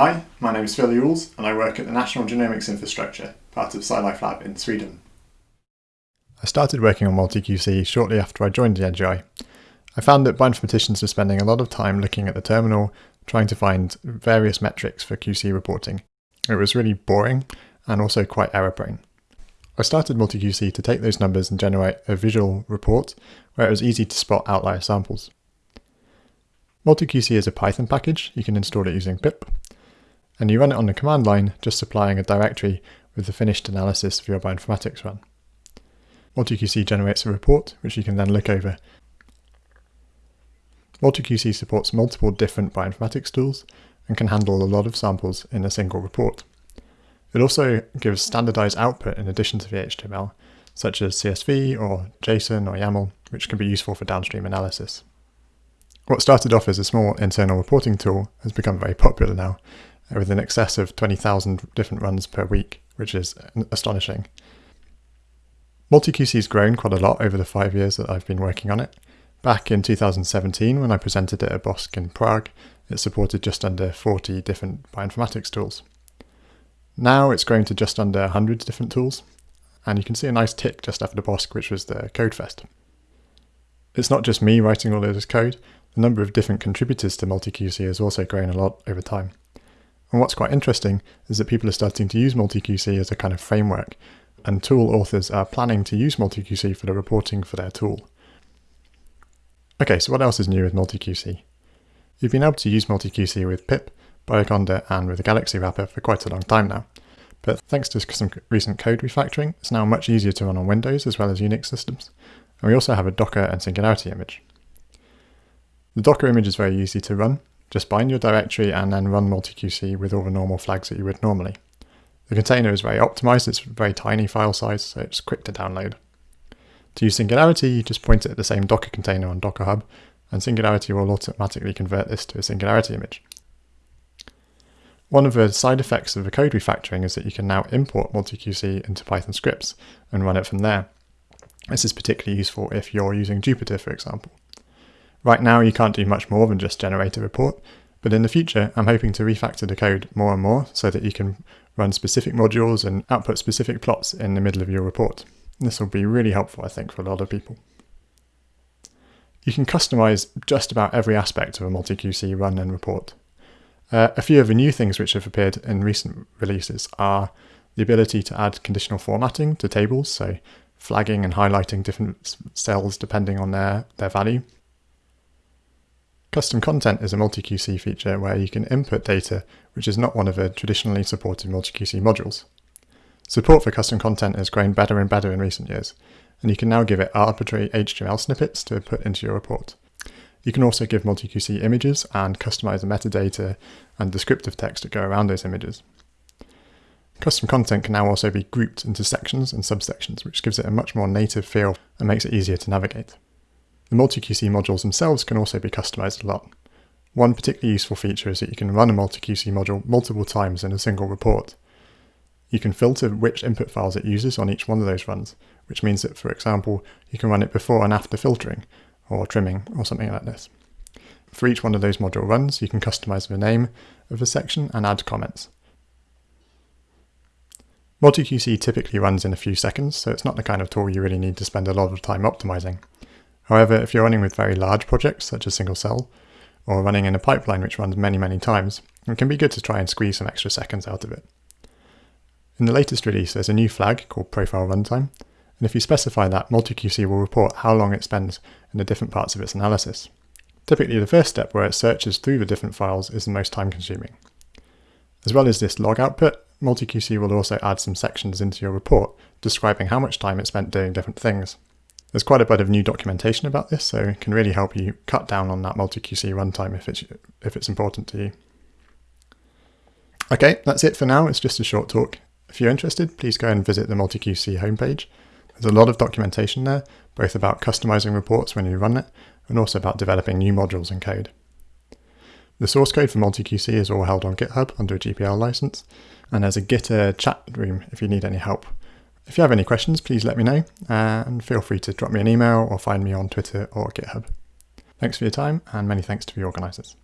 Hi, my name is Phil Ewells and I work at the National Genomics Infrastructure, part of SciLife Lab in Sweden. I started working on MultiQC shortly after I joined the NGI. I found that bioinformaticians were spending a lot of time looking at the terminal, trying to find various metrics for QC reporting. It was really boring and also quite error prone. I started MultiQC to take those numbers and generate a visual report where it was easy to spot outlier samples. MultiQC is a Python package, you can install it using pip, and you run it on the command line, just supplying a directory with the finished analysis for your bioinformatics run. MultiQC generates a report, which you can then look over. MultiQC supports multiple different bioinformatics tools and can handle a lot of samples in a single report. It also gives standardized output in addition to the HTML, such as CSV or JSON or YAML, which can be useful for downstream analysis. What started off as a small internal reporting tool has become very popular now, with an excess of 20,000 different runs per week, which is astonishing. MultiQC has grown quite a lot over the five years that I've been working on it. Back in 2017, when I presented it at BOSC in Prague, it supported just under 40 different bioinformatics tools. Now it's grown to just under 100 different tools, and you can see a nice tick just after the BOSC, which was the CodeFest. It's not just me writing all of this code, the number of different contributors to MultiQC has also grown a lot over time. And what's quite interesting is that people are starting to use MultiQC as a kind of framework, and tool authors are planning to use MultiQC for the reporting for their tool. Okay, so what else is new with MultiQC? You've been able to use MultiQC with pip, Bioconda and with the Galaxy wrapper for quite a long time now, but thanks to some recent code refactoring, it's now much easier to run on Windows as well as Unix systems, and we also have a Docker and Singularity image. The Docker image is very easy to run, just bind your directory and then run MultiQC with all the normal flags that you would normally. The container is very optimized, it's a very tiny file size, so it's quick to download. To use Singularity, you just point it at the same Docker container on Docker Hub, and Singularity will automatically convert this to a Singularity image. One of the side effects of the code refactoring is that you can now import MultiQC into Python scripts and run it from there. This is particularly useful if you're using Jupyter, for example. Right now you can't do much more than just generate a report, but in the future I'm hoping to refactor the code more and more so that you can run specific modules and output specific plots in the middle of your report. This will be really helpful I think for a lot of people. You can customize just about every aspect of a MultiQC run and report. Uh, a few of the new things which have appeared in recent releases are the ability to add conditional formatting to tables, so flagging and highlighting different cells depending on their, their value, Custom content is a MultiQC feature where you can input data which is not one of the traditionally supported MultiQC modules. Support for custom content has grown better and better in recent years, and you can now give it arbitrary HTML snippets to put into your report. You can also give MultiQC images and customize the metadata and descriptive text that go around those images. Custom content can now also be grouped into sections and subsections, which gives it a much more native feel and makes it easier to navigate. The MultiQC modules themselves can also be customized a lot. One particularly useful feature is that you can run a MultiQC module multiple times in a single report. You can filter which input files it uses on each one of those runs, which means that, for example, you can run it before and after filtering, or trimming, or something like this. For each one of those module runs, you can customize the name of the section and add comments. MultiQC typically runs in a few seconds, so it's not the kind of tool you really need to spend a lot of time optimizing. However, if you're running with very large projects, such as single cell, or running in a pipeline which runs many, many times, it can be good to try and squeeze some extra seconds out of it. In the latest release, there's a new flag called profile runtime, and if you specify that, MultiQC will report how long it spends in the different parts of its analysis. Typically, the first step where it searches through the different files is the most time consuming. As well as this log output, MultiQC will also add some sections into your report describing how much time it spent doing different things. There's quite a bit of new documentation about this, so it can really help you cut down on that multi-QC runtime if it's, if it's important to you. Okay, that's it for now. It's just a short talk. If you're interested, please go and visit the MultiQC homepage. There's a lot of documentation there, both about customizing reports when you run it, and also about developing new modules and code. The source code for MultiQC is all held on GitHub under a GPL license, and there's a Gitter chat room if you need any help. If you have any questions, please let me know uh, and feel free to drop me an email or find me on Twitter or GitHub. Thanks for your time and many thanks to the organisers.